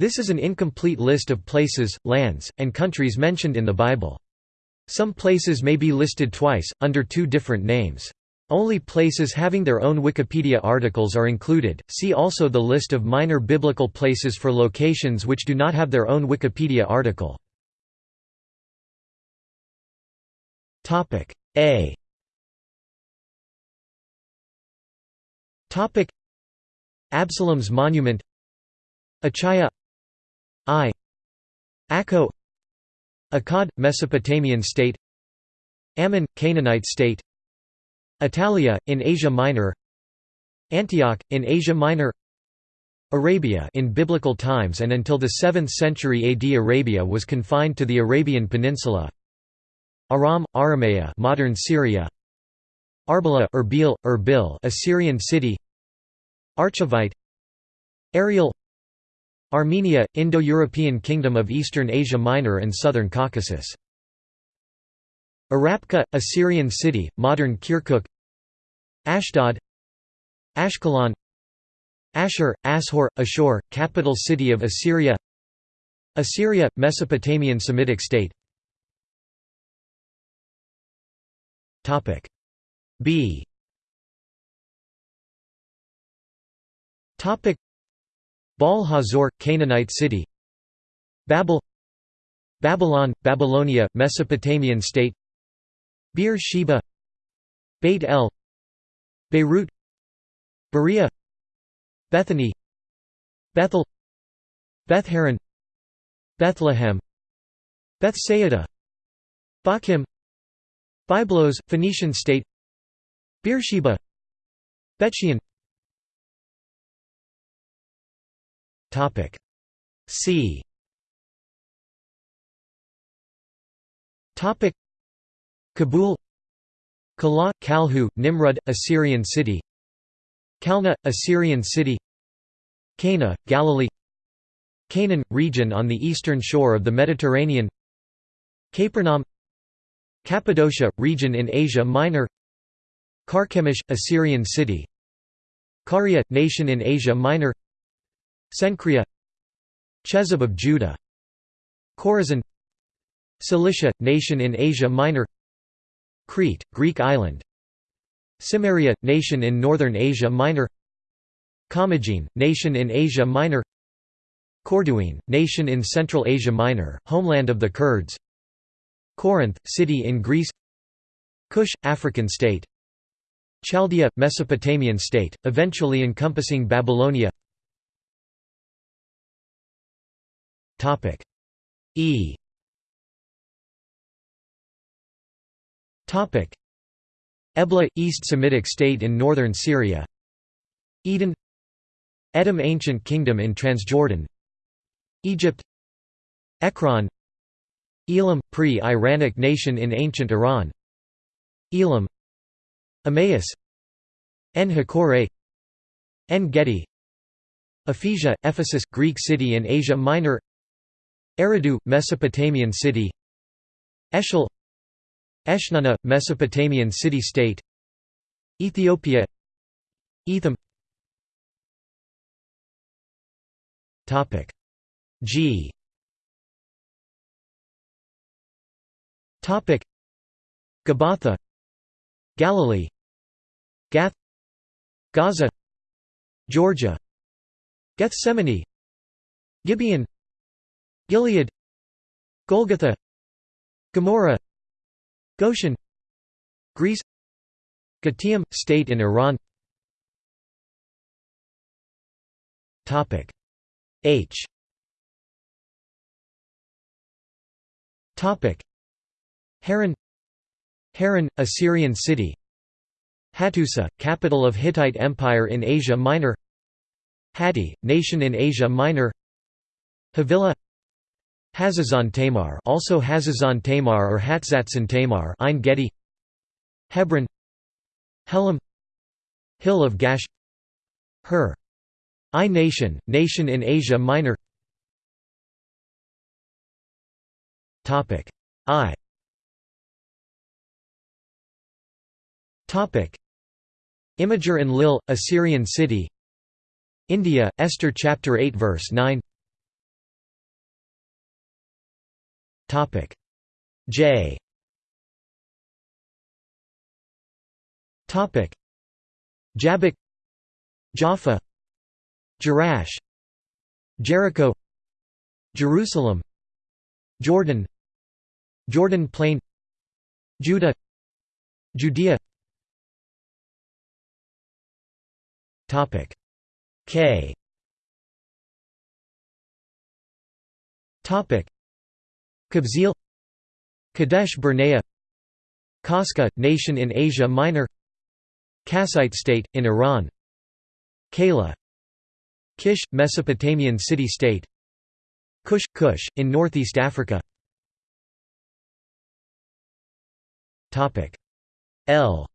This is an incomplete list of places, lands, and countries mentioned in the Bible. Some places may be listed twice, under two different names. Only places having their own Wikipedia articles are included. See also the list of minor biblical places for locations which do not have their own Wikipedia article. Topic A. Topic Absalom's monument Achaia I. Akko. Akkad, Mesopotamian state. Ammon, Canaanite state. Atalia, in Asia Minor. Antioch, in Asia Minor. Arabia in biblical times and until the 7th century AD Arabia was confined to the Arabian Peninsula. Aram, Aramea modern Syria. Arbela Erbil, Erbil Assyrian city. Archivite. Ariel Armenia, Indo-European Kingdom of Eastern Asia Minor and Southern Caucasus. Arapka, Assyrian city, modern Kirkuk. Ashdod. Ashkelon. Ashur, Ashur, Ashur, capital city of Assyria. Assyria, Mesopotamian Semitic state. B Baal Hazor, Canaanite city. Babel. Babylon, Babylonia, Mesopotamian state. Beer Sheba. Beit El. Beirut. Berea. Bethany. Bethel. Bethharan Bethlehem. Bethsaida Bochim Byblos, Phoenician state. Beersheba Bethshean Topic. C. Topic. Cabul. Kala, Kalhu, Nimrud, Assyrian city. Kalna, Assyrian city. Cana, Galilee. Canaan, region on the eastern shore of the Mediterranean. Capernaum. Cappadocia, region in Asia Minor. Carchemish, Assyrian city. Caria, nation in Asia Minor Cenchrea Chezib of Judah Chorazin Cilicia, nation in Asia Minor Crete, Greek island Cimmeria, nation in northern Asia Minor Commagene, nation in Asia Minor Corduene, nation in Central Asia Minor, homeland of the Kurds Corinth, city in Greece Kush, African state Chaldea, Mesopotamian state, eventually encompassing Babylonia Topic. E. Topic. Ebla East Semitic state in northern Syria. Eden. Edom ancient kingdom in Transjordan. Egypt. Ekron. Elam pre-Iranic nation in ancient Iran. Elam. Emmaus. En-Hakkore En-Gedi Ephesia, Ephesus, Greek city in Asia Minor Eridu, Mesopotamian city. Eshel Eshnunna, Mesopotamian city-state Ethiopia. Etham. G. Topic. Gabbatha. Galilee. Gath. Gaza. Georgia. Gethsemane. Gibeon Gilead Golgotha Gomorrah Goshen Greece Qatium, state in Iran. H. Haran Haran, Assyrian city. Hattusa, capital of Hittite Empire in Asia Minor. Hatti, nation in Asia Minor. Havilah Hazazon Tamar also Hazazon Tamar or Hatzatzon Tamar Ein Gedi. Hebron. Helam. Hill of Gash. Her I nation, nation in Asia Minor. Topic. I. Topic. Imgur-Enlil, Assyrian city. India, Esther chapter 8 verse 9 Topic. J. Topic. Jabbok Jaffa Jerash Jericho Jerusalem Jordan Jordan Plain Judah Judea. Topic. K. Topic Kabzeel Kadesh Barnea Kaska, nation in Asia Minor Kassite state, in Iran Kala Kish, Mesopotamian city-state Kush, Kush, in Northeast Africa. L.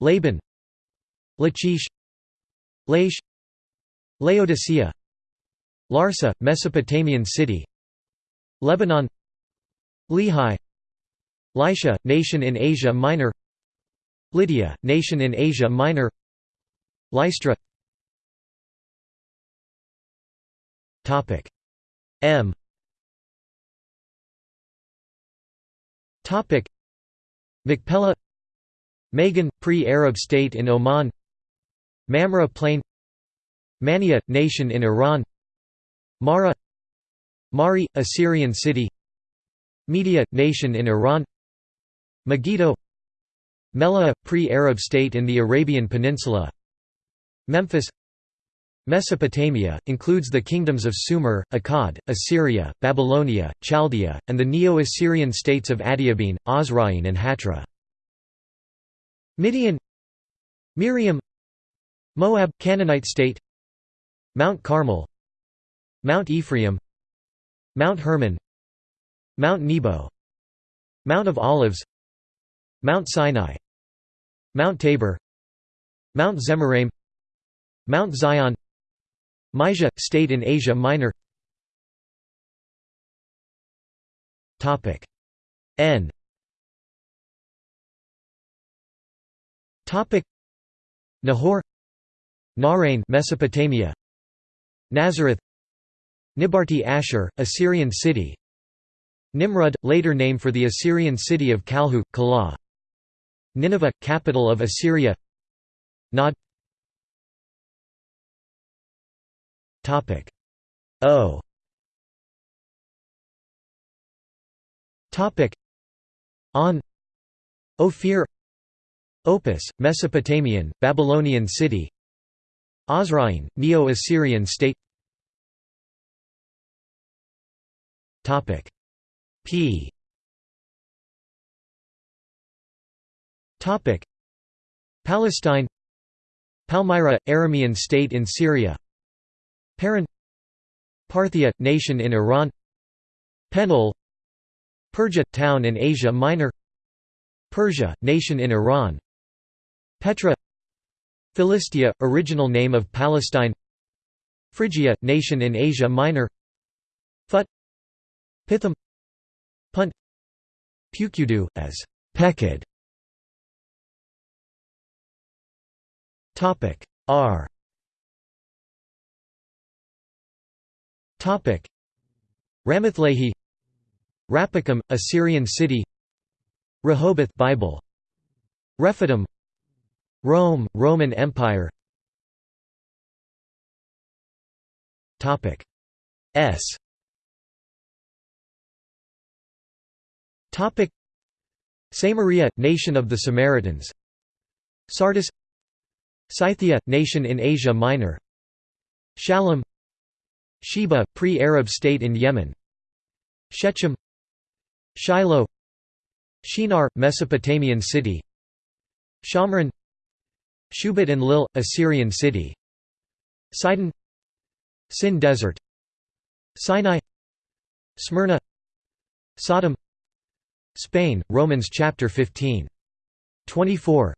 Laban Lachish Laish Laodicea Larsa, Mesopotamian city. Lebanon. Lehi. Lycia, nation in Asia Minor. Lydia, nation in Asia Minor. Lystra. M. Machpelah. Magan, pre-Arab state in Oman. Mamre Plain. Mania, nation in Iran Marah Mari, Assyrian city Media, nation in Iran Megiddo Mela, pre-Arab state in the Arabian Peninsula Memphis Mesopotamia, includes the kingdoms of Sumer, Akkad, Assyria, Babylonia, Chaldea, and the Neo-Assyrian states of Adiabene, Osroene and Hatra. Midian Miriam Moab Canaanite state Mount Carmel Mount Ephraim Mount Hermon Mount Nebo Mount of Olives Mount Sinai Mount Tabor Mount Zemaraim Mount Zion Mysia, state in Asia Minor. N. Nahor Nahrain Mesopotamia Nazareth Nibarti Ashur, Assyrian city. Nimrud, later name for the Assyrian city of Kalhu, Kalah Nineveh, capital of Assyria. Nod. O. On. Ophir. Opis, Mesopotamian, Babylonian city. Osroene, Neo-Assyrian state Topic. P. Topic. Palestine. Palmyra, Aramean state in Syria. Paran. Parthia, nation in Iran. Penuel. Persia, town in Asia Minor. Persia, nation in Iran. Petra. Philistia, original name of Palestine. Phrygia, nation in Asia Minor. Phut Pithom Punt Pukudu, as Pekid. R. Ramathlehi Rapikum, Assyrian city. Rehoboth Bible. Rephidim Rome, Roman Empire. Topic S Topic. Samaria, nation of the Samaritans. Sardis. Scythia, nation in Asia Minor. Shalom. Sheba, pre-Arab state in Yemen. Shechem. Shiloh. Shinar, Mesopotamian city. Shomron. Shubat-Enlil, Assyrian city. Sidon. Sin Desert. Sinai. Smyrna. Sodom Spain, Romans chapter 15. 24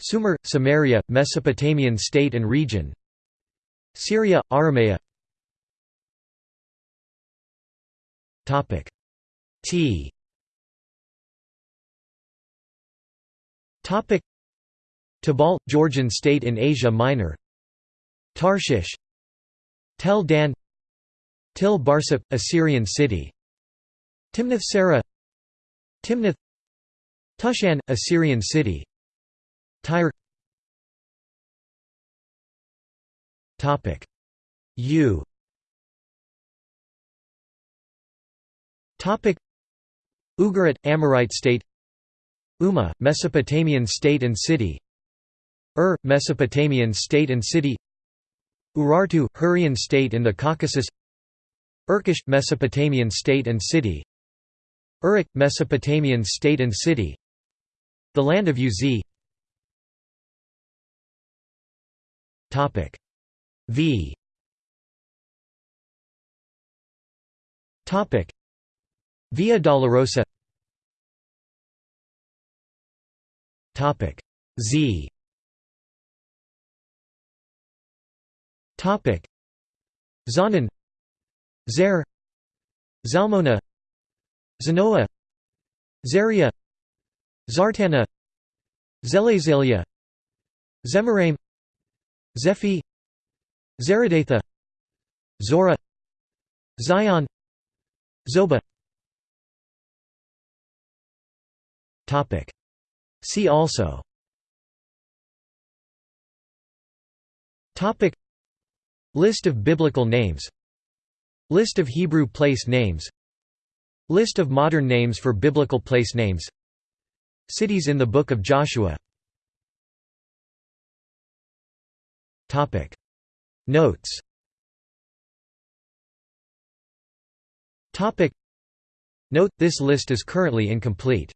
Sumer, Samaria, Mesopotamian state and region. Syria, Aramea. T. Tabal, Georgian state in Asia Minor. Tarshish. Tel Dan. Til Barsip, Assyrian city. Timnath Serah Timnath Tushan, Assyrian city. Tyre. U. Ugarit, Amorite state. Umma, Mesopotamian state and city. Ur, Mesopotamian state and city. Urartu, Hurrian state in the Caucasus. Urkesh, Mesopotamian state and city Uruk, Mesopotamian state and city. The land of Uz. V. Via Dolorosa. Z. Topic. Zanan. Zer. Zalmona Zanoa Zaria Zartana Zelezalia Zemaraim Zephi Zaradatha Zora Zion Zoba. See also. List of biblical names. List of Hebrew place names List of modern names for biblical place names. Cities in the Book of Joshua. Notes. Note, this list is currently incomplete